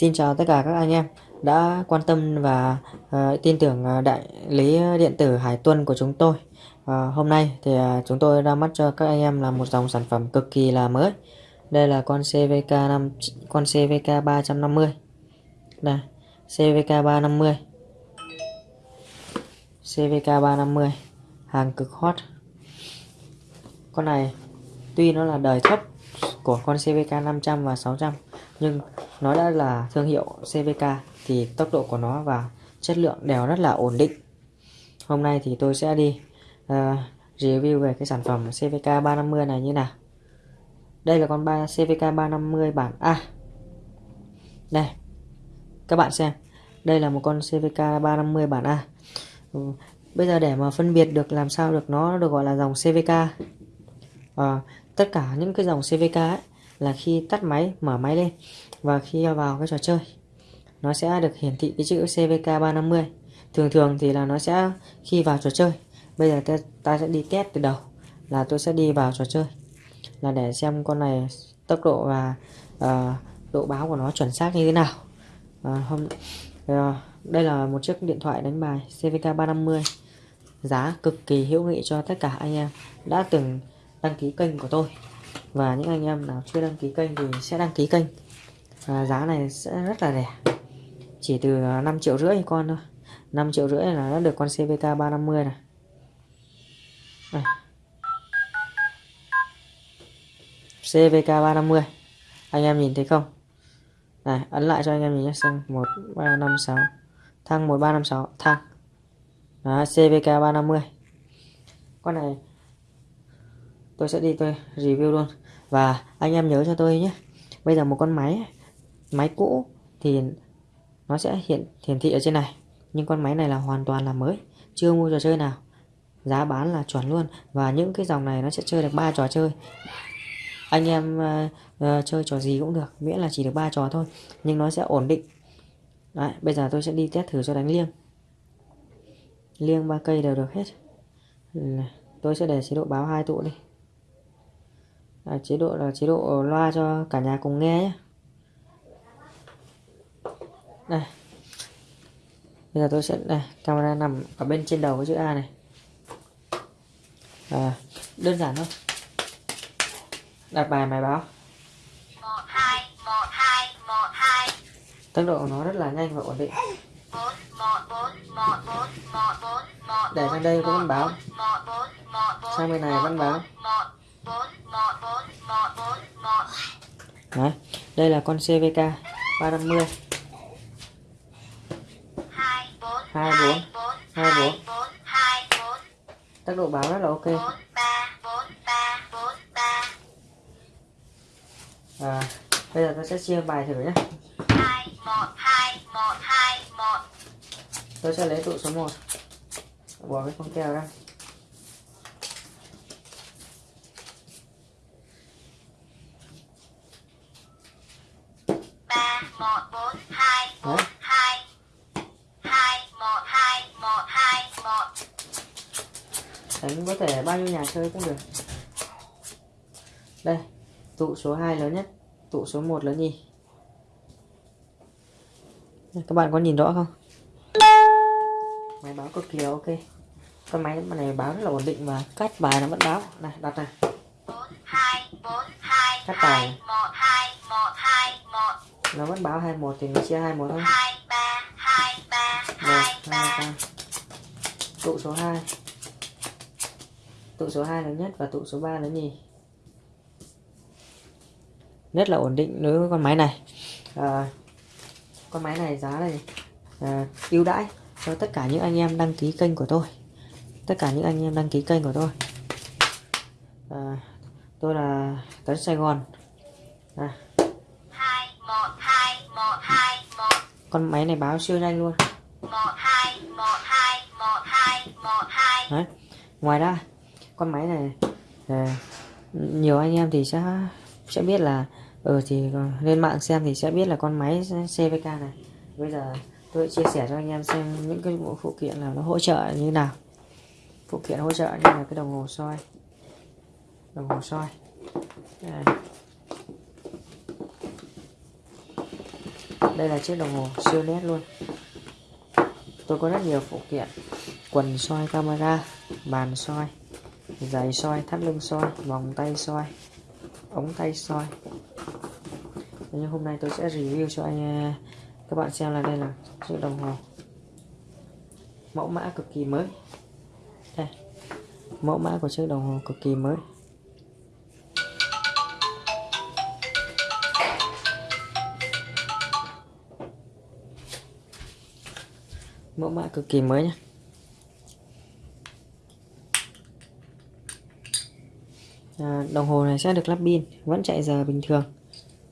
Xin chào tất cả các anh em đã quan tâm và uh, tin tưởng ờ, đại lý điện tử Hải Tuân của chúng tôi. Uh, hôm nay thì uh, chúng tôi ra mắt cho các anh em là một dòng sản phẩm cực kỳ là mới. Đây là con CVK 5 con CVK 350. Đây, CVK 350. CVK 350 hàng cực hot. Con này tuy nó là đời thấp của con CVK 500 và 600 nhưng nó đã là thương hiệu CVK thì tốc độ của nó và chất lượng đều rất là ổn định. Hôm nay thì tôi sẽ đi uh, review về cái sản phẩm CVK 350 này như nào. Đây là con ba CVK 350 bản A. Đây các bạn xem đây là một con CVK 350 bản A. Bây giờ để mà phân biệt được làm sao được nó được gọi là dòng CVK à, ờ, tất cả những cái dòng CVK ấy, là khi tắt máy mở máy lên và khi vào cái trò chơi nó sẽ được hiển thị cái chữ CVK 350 thường thường thì là nó sẽ khi vào trò chơi bây giờ ta, ta sẽ đi test từ đầu là tôi sẽ đi vào trò chơi là để xem con này tốc độ và uh, độ báo của nó chuẩn xác như thế nào. Uh, hôm uh, đây là một chiếc điện thoại đánh bài CVK 350 giá cực kỳ hữu nghị cho tất cả anh em đã từng đăng ký kênh của tôi. Và những anh em nào chưa đăng ký kênh thì sẽ đăng ký kênh. À, giá này sẽ rất là rẻ. Chỉ từ à, 5 triệu rưỡi con thôi. 5 triệu rưỡi là đã được con CVK 350 này đây. CVK 350 anh em nhìn thấy không? Này ấn lại cho anh em nhìn nhé. Xem 1356 thăng 1356 thăng đó CVK 350 con này tôi sẽ đi tôi review luôn. Và anh em nhớ cho tôi nhé. Bây giờ một con máy máy cũ thì nó sẽ hiện hiển thị ở trên này. Nhưng con máy này là hoàn toàn là mới chưa mua trò chơi nào. Giá bán là chuẩn luôn. Và những cái dòng này nó sẽ chơi được ba trò chơi. Anh em uh, uh, chơi trò gì cũng được miễn là chỉ được ba trò thôi. Nhưng nó sẽ ổn định. Đấy, bây giờ tôi sẽ đi test thử cho đánh liêng. Liêng ba cây đều được hết. Tôi sẽ để chế độ báo hai tụ đi à, chế độ là chế độ loa cho cả nhà cùng nghe nhé. Đây. Bây giờ tôi sẽ đây camera nằm ở bên trên đầu cái chữ A này. À, đơn giản thôi. Đặt bài máy báo. Tốc độ của nó rất là nhanh và ổn định. Để sang đây có văn báo. sang bên này văn báo Đấy, đây là con CVK 350 24 24 Tốc độ báo rất là ok. À, Bây giờ tôi sẽ chia bài thử nhé. Tôi sẽ lấy tụ số 1 Bỏ cái con keo ra. Một bốn hai bốn hai hai một hai một hai một đánh có thể bao nhiêu nhà chơi cũng được. Đây, tụ số 2 lớn nhất, tụ số 1 lớn nhì. Các bạn có nhìn rõ không? Máy báo cực kỳ là ok. Con máy này báo rất là ổn định và cắt bài nó vẫn báo. Này, đặt này. Cắt bài nó vẫn báo 21 thì mình chia 21 thôi. 2 3 2 3 2 3 tụ số 2 tụ số 2 lớn nhất và tụ số 3 lớn nhì. Rất là ổn định đối với con máy này. À, con máy này giá này à, ưu đãi cho tất cả những anh em đăng ký kênh của tôi. Tất cả những anh em đăng ký kênh của tôi. À, tôi là Tấn Sài Gòn. À, con máy này báo siêu nhanh luôn. Đấy. ngoài ra con máy này à, nhiều anh em thì sẽ sẽ biết là ừ thì lên mạng xem thì sẽ biết là con máy CVK này. Bây giờ tôi chia sẻ cho anh em xem những cái bộ phụ kiện là nó hỗ trợ như nào. Phụ kiện hỗ trợ như là cái đồng hồ soi. Đồng hồ soi. Đây. Đây là chiếc đồng hồ siêu nét luôn. Tôi có rất nhiều phụ kiện. Quần soi camera, bàn soi, giày soi, thắt lưng soi, vòng tay soi, ống tay soi. Nhưng hôm nay tôi sẽ review cho anh à, các bạn xem là đây là chiếc đồng hồ mẫu mã cực kỳ mới. Đây, mẫu mã của chiếc đồng hồ cực kỳ mới. Mẫu mã cực kỳ mới nhé à, đồng hồ này sẽ được lắp pin vẫn chạy giờ bình thường.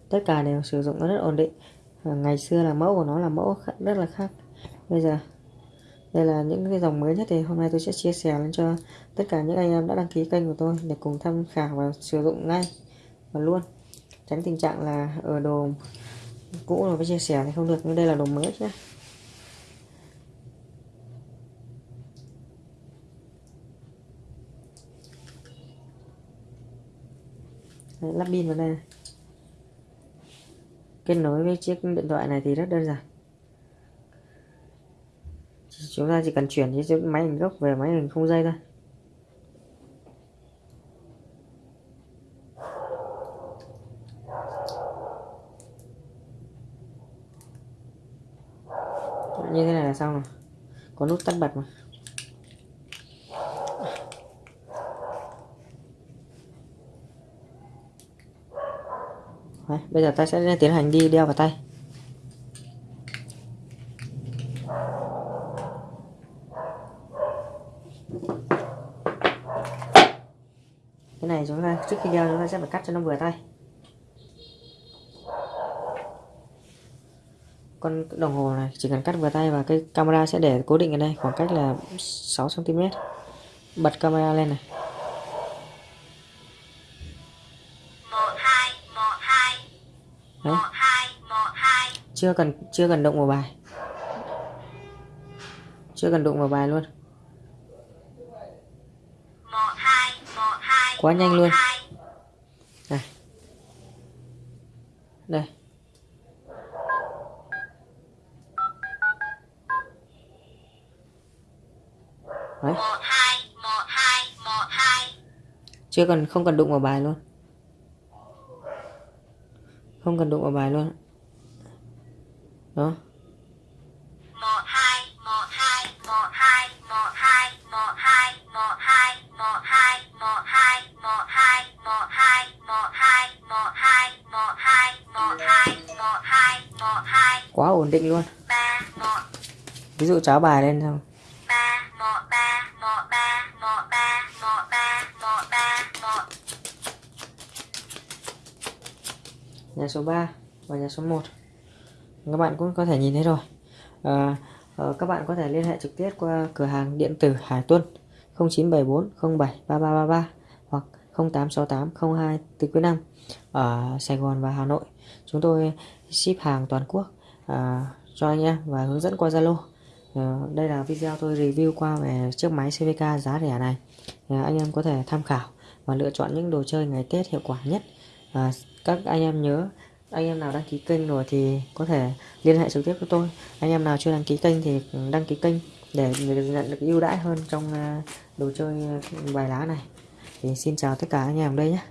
Tất cả đều sử dụng rất ổn định. À, ngày xưa là mẫu của nó là mẫu rất là khác. Bây giờ đây là những cái dòng mới nhất thì hôm nay tôi sẽ chia sẻ lên cho tất cả những anh em đã đăng ký kênh của tôi để cùng tham khảo và sử dụng ngay và luôn. Tránh tình trạng là ở đồ cũ rồi mới chia sẻ thì không được nhưng đây là đồ mới nhé Đấy, lắp pin vào đây. Kết nối với chiếc điện thoại này thì rất đơn giản. Chúng ta chỉ cần chuyển chiếc máy hình gốc về máy hình không dây thôi. Như thế này là xong rồi. Có nút tắt bật mà. Đấy, bây giờ ta sẽ tiến hành đi đeo vào tay. Cái này chúng ta trước khi đeo chúng ta sẽ phải cắt cho nó vừa tay. Con đồng hồ này chỉ cần cắt vừa tay và cái camera sẽ để cố định ở đây khoảng cách là 6 cm bật camera lên này. Chưa cần chưa cần động vào bài. Chưa cần đụng vào bài luôn. Quá nhanh luôn. Này. Đây. Đấy. chưa cần, không cần đụng vào bài luôn. Không cần đụng vào bài luôn đó quá ổn định luôn. Ví dụ cháo bài lên xong. Nhà số 3 và nhà số 1 các bạn cũng có thể nhìn thấy rồi. À, các bạn có thể liên hệ trực tiếp qua cửa hàng điện tử Hải Tuân 0974 07 3333 hoặc 0868 02 từ cuối năm ở Sài Gòn và Hà Nội. Chúng tôi ship hàng toàn quốc à, cho anh em và hướng dẫn qua Zalo. À, đây là video tôi review qua về chiếc máy CVK giá rẻ này. À, anh em có thể tham khảo và lựa chọn những đồ chơi ngày Tết hiệu quả nhất. À, các anh em nhớ anh em nào đăng ký kênh rồi thì có thể liên hệ trực tiếp với tôi. Anh em nào chưa đăng ký kênh thì đăng ký kênh để nhận được ưu đãi hơn trong à, đồ chơi ừ, bài lá này. Thì xin chào tất cả anh em đây nhé.